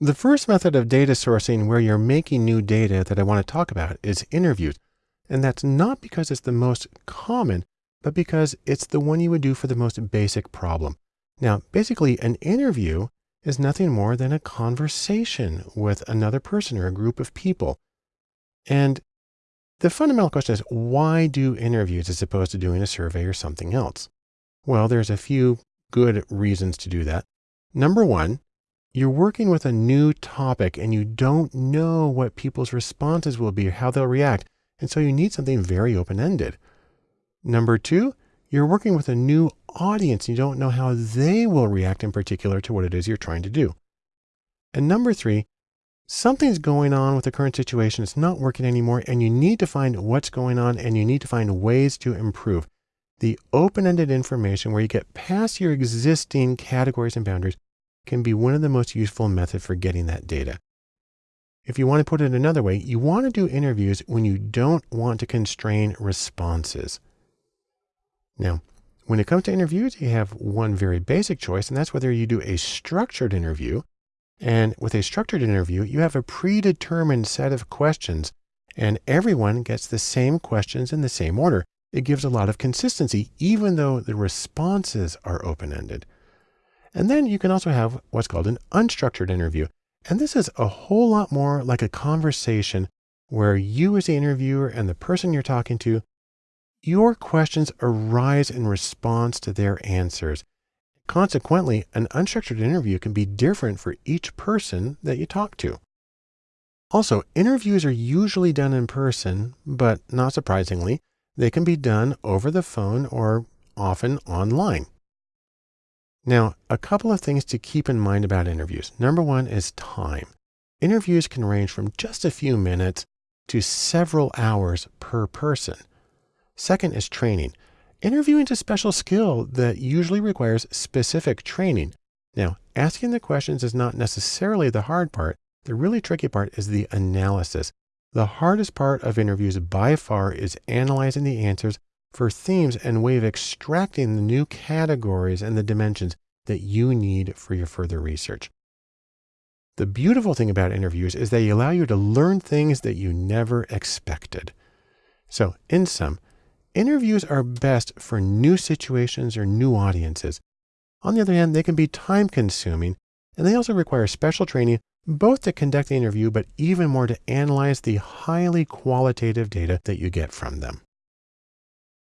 The first method of data sourcing where you're making new data that I want to talk about is interviews. And that's not because it's the most common, but because it's the one you would do for the most basic problem. Now, basically an interview is nothing more than a conversation with another person or a group of people. And the fundamental question is, why do interviews as opposed to doing a survey or something else? Well, there's a few good reasons to do that. Number one, you're working with a new topic and you don't know what people's responses will be, how they'll react. And so you need something very open-ended. Number two, you're working with a new audience. You don't know how they will react in particular to what it is you're trying to do. And number three, something's going on with the current situation. It's not working anymore and you need to find what's going on and you need to find ways to improve. The open-ended information where you get past your existing categories and boundaries can be one of the most useful methods for getting that data. If you want to put it another way, you want to do interviews when you don't want to constrain responses. Now, when it comes to interviews, you have one very basic choice, and that's whether you do a structured interview. And with a structured interview, you have a predetermined set of questions, and everyone gets the same questions in the same order. It gives a lot of consistency, even though the responses are open-ended. And then you can also have what's called an unstructured interview. And this is a whole lot more like a conversation where you as the interviewer and the person you're talking to, your questions arise in response to their answers. Consequently, an unstructured interview can be different for each person that you talk to. Also, interviews are usually done in person, but not surprisingly, they can be done over the phone or often online. Now, a couple of things to keep in mind about interviews. Number one is time. Interviews can range from just a few minutes to several hours per person. Second is training. Interviewing is a special skill that usually requires specific training. Now, asking the questions is not necessarily the hard part. The really tricky part is the analysis. The hardest part of interviews by far is analyzing the answers for themes and way of extracting the new categories and the dimensions that you need for your further research. The beautiful thing about interviews is they allow you to learn things that you never expected. So in sum, interviews are best for new situations or new audiences. On the other hand, they can be time consuming and they also require special training both to conduct the interview, but even more to analyze the highly qualitative data that you get from them.